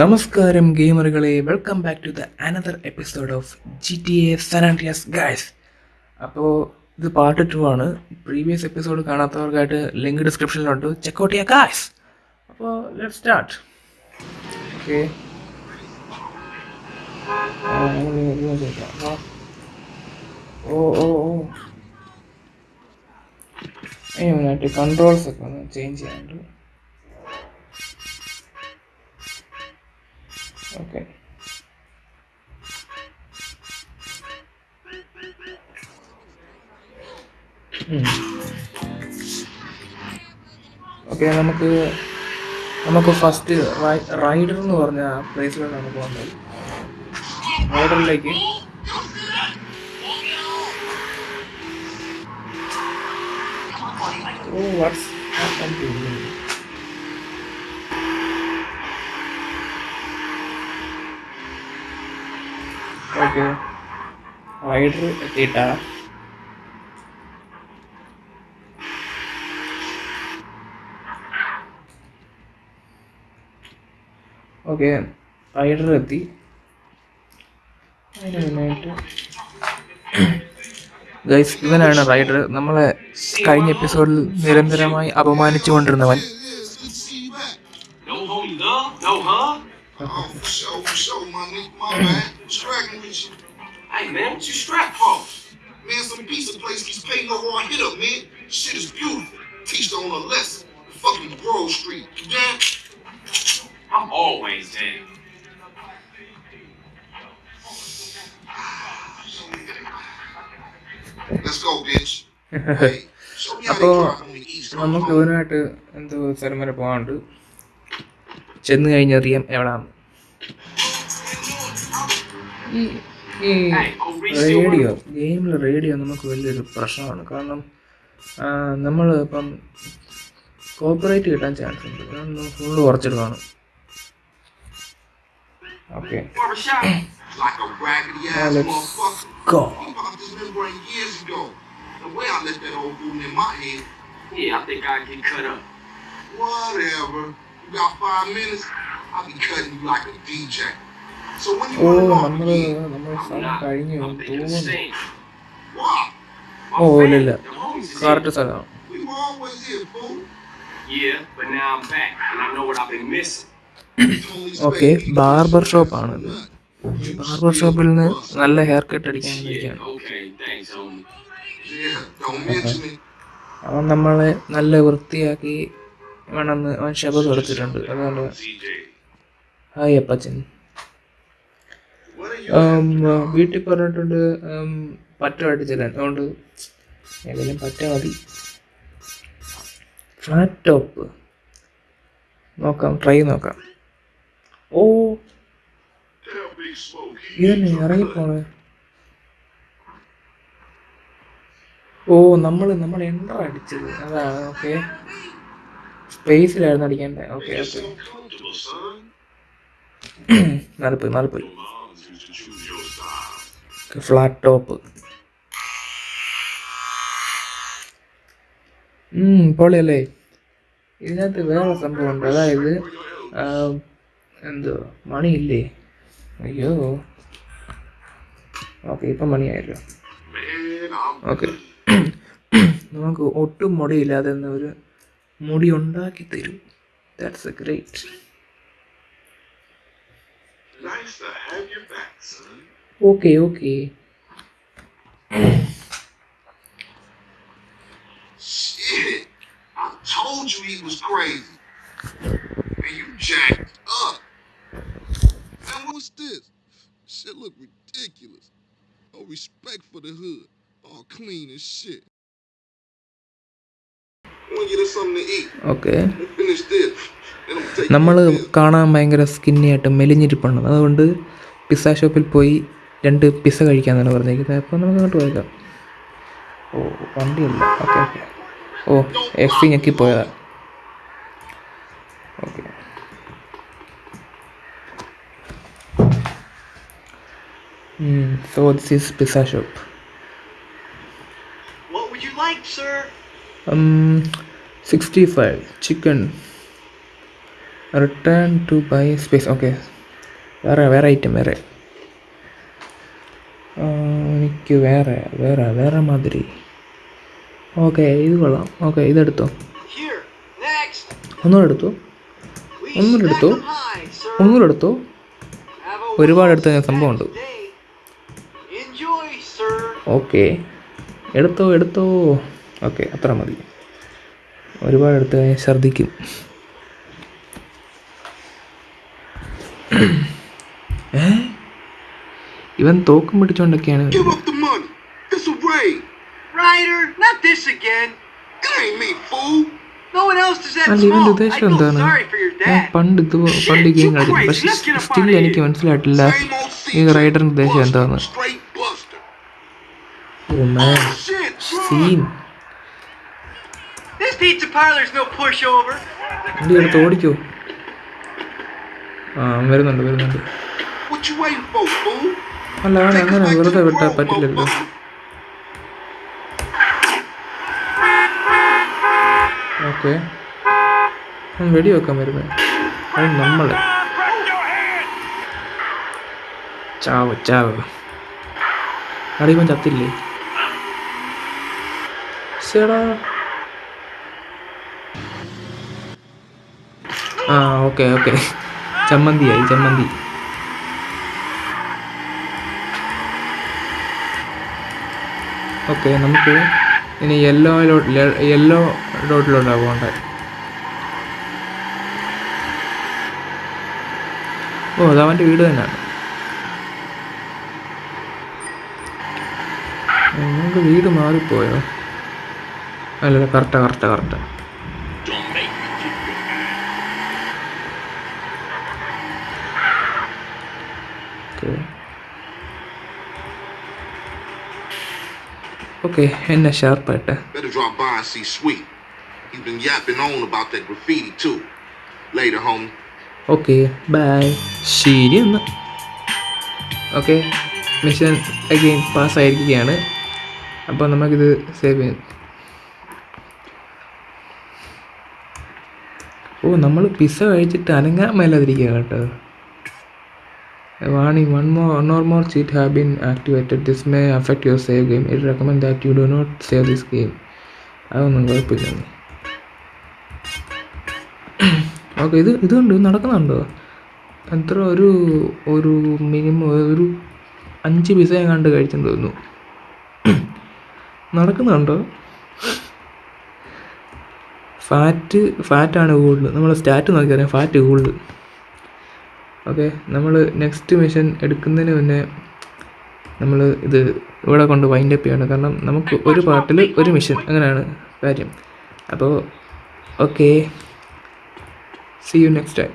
നമസ്കാരം ഗെയിമറുകളെ. Welcome back to the another episode of G T A San Andreas guys അപ്പോൾ ഇത് part two ആണ്. Previous episode കാണാത്തവർക്കായിട്ട് link ഡിസ്ക്രിപ്ഷനിലുണ്ട് ചെക്കൗട്ട് ചെയ്യാം ഗായ്സ് അപ്പോൾ let start okay oh oh oh. Controls ഒക്കെ ഒന്ന് ചേഞ്ച് ചെയ്യാനുണ്ട്. ഓക്കെ ഓക്കെ നമുക്ക് നമുക്ക് ഫസ്റ്റ് റൈഡർ എന്ന് പറഞ്ഞ പ്ലേസിലാണ് പോകുന്നത് റൈഡറിലേക്ക് ഓ വാട്സ് ഓക്കെ റൈഡർ എത്തിയിട്ടാ ഓക്കെ റൈഡർ എത്തി അതിന് മുന്നായിട്ട് ഗൈസ് ഇവനാണ് റൈഡർ. നമ്മളെ കഴിഞ്ഞ എപ്പിസോഡിൽ നിരന്തരമായി അപമാനിച്ചുകൊണ്ടിരുന്നവൻ. No Oh, for sure, for sure, my nigga, my man. Straggling with you. Hey man, what you strapped for? Man, some pizza place keeps paying no raw hit up, man. Shit is beautiful. Teach her on a lesson. Fucking Grove Street. You down? I'm always down. Let's go, bitch. Hey, show me how they അപ്പോൾ drive on the east. നമുക്ക് ഇവനായിട്ട് എന്തോ സ്ഥലം വരെ പോകാനുണ്ട് ചെന്ന് കഴിഞ്ഞറിയാം എവിടാന്ന് ഈ ഈ radio ഗെയിമിൽ റേഡിയോ നമുക്ക് വലിയൊരു പ്രശ്നമാണ് കാരണം നമ്മൾ ഇപ്പം കോപ്പറേറ്റ് കിട്ടാൻ ചാൻസ് ഉണ്ട് അതൊന്ന് full കുറച്ചിടുവാണ് okay go. Years ago. The way I let that old boom in my head. Yeah, I think I get cut up. Whatever. You got five minutes? I'll be cutting you like a DJ. Oh നമ്മൾ നമ്മൾ സ്ഥലം. കഴിഞ്ഞു തോന്നുന്നു oh ഇല്ല correct സ്ഥലമാണ് okay. Barber ഷോപ്പാണിത് barber ഷോപ്പിൽ നിന്ന് നല്ല ഹെയർ കട്ട് അടിക്കാൻ it. അവൻ നമ്മളെ നല്ല വൃത്തിയാക്കി വേണമെന്ന് അവൻ ശബ്ദം എടുത്തിട്ടുണ്ട് അതുകൊണ്ട്. ഹായ് അപ്പച്ചൻ വീട്ടിൽ പറഞ്ഞിട്ടുണ്ട് പറ്റമായിട്ട് പറ്റ അടിച്ചില്ല അതുകൊണ്ട് ഏതെങ്കിലും പറ്റ മതി. ഫ്ലാറ്റ് ടോപ്പ് നോക്കാം ട്രൈ നോക്കാം. ഓ. ഇതന്നെ ഇറങ്ങിപ്പോണേ. ഓ നമ്മൾ നമ്മൾ എൻട്ര അടിച്ചത്. അതാണ് ഓക്കെ സ്പേസിലായിരുന്നു അടിക്കേണ്ടത്. ഓക്കെ ഓക്കെ so പോയി son. നാലിപ്പോയി ഫ്ലാറ്റ് ടോപ്പ്. പൊളിയല്ലേ? ഇതിനകത്ത് വേറെ സംഭവമുണ്ട് അതായത് എന്തോ മണിയില്ലേ? അയ്യോ. ഓക്കെ ഇപ്പം മണിയായല്ലോ. ഓക്കെ. നമുക്ക് ഒട്ടും മുടിയില്ലാതെ ഒരു മുടി ഉണ്ടാക്കി തരും. That's a great nice to have you back, son. Okay okay Shit. I told you he was crazy. And you jacked up. Man, what's this? Shit look ridiculous. No respect for the hood. All clean as shit. I want to get us something to eat. Okay We'll finish this. Then I'm take നമ്മൾ you to this. കാണാൻ ഭയങ്കര skinny ആയിട്ട് മെലിഞ്ഞിരിപ്പുണ്ട് അതുകൊണ്ട് pizza ഷോപ്പിൽ പോയി രണ്ട് pizza കഴിക്കാന്നാണ് പറഞ്ഞിരിക്കുന്നത് അപ്പോൾ നമുക്ക് അങ്ങോട്ട് പോയേക്കാം. ഓ വണ്ടിയല്ല. Okay okay. ഓ എഫ് സി ഞെക്കി പോയതാ. Okay. So this is pizza shop? Sixty five chicken return to buy space okay വേറെ വേറെ ഐറ്റം വേറെ. എനിക്ക് വേറെ വേറെ വേറെ മാതിരി. ഓക്കെ ഇത് കൊള്ളാം. ഓക്കെ ഇതെടുത്തോ. ഒന്നും എടുത്തു. ഒന്നുകൂടെ എടുത്തു. ഒന്നും ഒന്നുകൂടെ എടുത്തോ. ഒന്നുകൂടെ ഒരുപാട് എടുത്ത സംഭവം ഉണ്ട്. day. ഓക്കെ എടുത്തോ എടുത്തോ. ഓക്കെ അത്ര മതി. ഒരുപാട് എടുത്ത് കഴിഞ്ഞാൽ ഛർദ്ദിക്കും. ഇവൻ തോക്കും പിടിച്ചുകൊണ്ടൊക്കെയാണ് ഉദ്ദേശം എന്താണ്? ഞാൻ പണ്ട് ഇത് പണ്ട് ഗെയിം കളിച്ചു പക്ഷെ സ്റ്റിൽ എനിക്ക് മനസ്സിലായിട്ടില്ല ഈ റൈഡറിന്റെ ഉദ്ദേശം എന്താണ് oh, ഓടിക്കോ. ആ വരുന്നുണ്ട് വരുന്നുണ്ട്. അല്ല അവൻ അങ്ങനെ വെറുതെ വിട്ടാൽ പറ്റില്ലല്ലോ. ഓക്കെ. വെടി വെക്കാൻ വരുമേ അത് നമ്മൾ ചാവ് ചാവ്. അറിയുമ്പോൾ ചത്തില്ലേ? ശേടാ ആ ഓക്കെ ഓക്കെ. ചമ്മന്തിയായി ചമ്മന്തി. ഓക്കെ നമുക്ക് ഇനി യെല്ലോ യെല്ലോ ഡോട്ടിലോട്ടാണ് പോകേണ്ടത് ഓ അത് അവന്റെ വീട് തന്നെയാണ്. നമുക്ക് വീട് മാറിപ്പോയോ? അല്ലല്ല കറക്റ്റാ കറക്റ്റാ കറക്റ്റാ ഓക്കെ എന്നെ ഷാർപ്പായിട്ട് Better drop by and see Sweet. He's been yapping on about that graffiti too. Later, homie. Okay bye ശരി എന്ന് ഓക്കെ മിഷൻ അഗെയിൻ പാസ്സായിരിക്കുകയാണ് അപ്പോൾ നമുക്കിത് സേവ് ചെയ്യാം ഓ നമ്മൾ പിസ്സ കഴിച്ചിട്ട് അനങ്ങാൻ മേലാതിരിക്കുക കേട്ടോ warning one more one or more cheat have been activated this may affect your save game it recommend that you do not save this game അതൊന്നും കുഴപ്പമില്ല ഓക്കെ ഇത് ഇതുണ്ട്. നടക്കുന്നുണ്ടോ? എത്ര ഒരു ഒരു മിനിമം ഒരു അഞ്ച് പിസ കണ്ട് കഴിച്ചെന്ന് തോന്നുന്നു. നടക്കുന്നുണ്ടോ? ഫാറ്റ് ഫാറ്റാണ് കൂടുതൽ. നമ്മൾ സ്റ്റാറ്റ് നോക്കിയറിയാം. ഫാറ്റ് കൂടുതൽ. ഓക്കെ നമ്മൾ നെക്സ്റ്റ് മിഷൻ എടുക്കുന്നതിന് മുന്നേ നമ്മൾ ഇത് ഇവിടെ കൊണ്ട് വൈൻഡ് അപ്പ് ചെയ്യണം. കാരണം നമുക്ക് ഒരു പാർട്ടിൽ ഒരു മിഷൻ അങ്ങനെയാണ് കാര്യം. അപ്പോൾ okay see you next time